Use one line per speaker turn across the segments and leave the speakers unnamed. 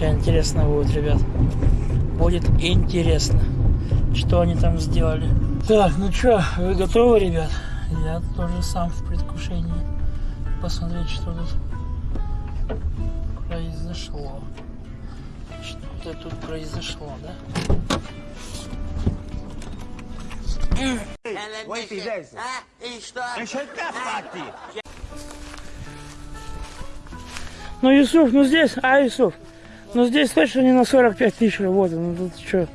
Сейчас интересно будет, ребят. Будет интересно, что они там сделали. Так, ну что, вы готовы, ребят? Я тоже сам в предвкушении посмотреть, что тут произошло. Что-то тут произошло, да?
Ой, ты дайся.
А? И что?
Ну, Юсуф, ну здесь, а, Юсуф, ну здесь точно не на 45 тысяч работы, ну тут что?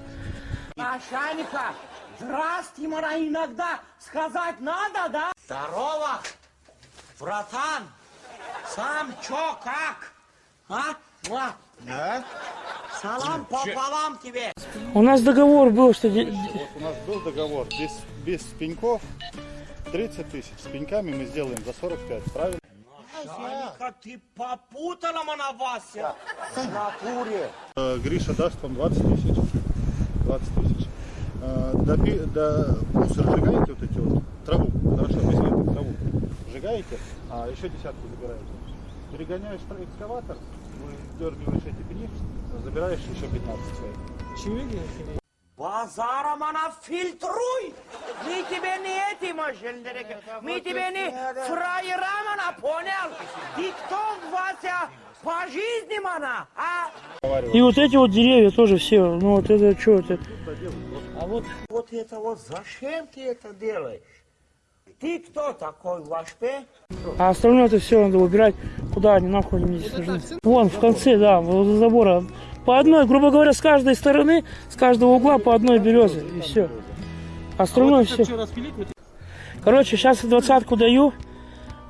Начальника, здрасте, мара, иногда сказать надо, да? Здорово, братан. Сам чё, как? А? Муа. Салам пополам тебе.
У нас договор был, что...
Вот у нас был договор без, без пеньков 30 тысяч. С пеньками мы сделаем за 45, правильно?
Начальника, ты попутала, мана, Вася. В натуре.
Э, Гриша даст вам 20 тысяч. 20 тысяч. Э, До, пи- до мусор сжигаете вот эти вот, траву, хорошо, возьмите траву, сжигаете, а еще десятку забираете. Перегоняешь экскаватор, выдергиваешь эти пни, забираешь еще 15 своих.
Базара мана фильтруй. Мы тебе не эти машины, мы тебе не фраера, мана, понял? Ты кто, Вася, по жизни, мана, а?
И вот эти вот деревья тоже все, ну вот это что это? А вот
Вот это вот зачем ты это делаешь? Ты кто такой, Вашпе?
А остальное это все надо убирать. Куда они нахуй они здесь нужны? Вон, в конце, да, возле забора. По одной, грубо говоря, с каждой стороны, с каждого угла по одной березе. И все. Остальное все. Короче, сейчас я двадцатку даю.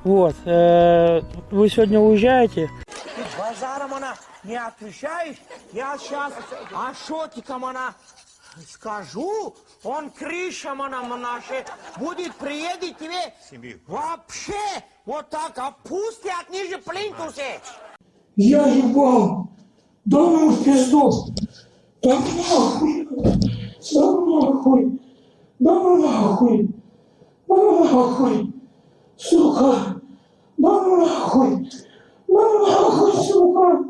Вот. э, Вы сегодня уезжаете.
Ты базаром она не отвечаешь? Я сейчас Ашотикам она скажу, он крышам она наше будет приедет тебе вообще вот так опустят ниже плинтусе.
Я ебал. Да ну в пизду. Да нахуй. Да нахуй. Да нахуй. Да нахуй. Сука. Да нахуй. Да нахуй, сука.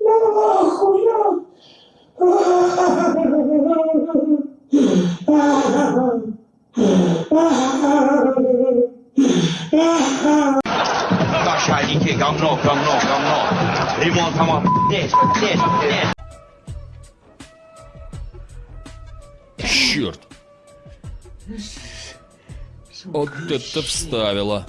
Да нахуй, я.
Начальники, говно, говно, говно. Ремонт дома, здесь, здесь, здесь.
Черт. Вот это вставила.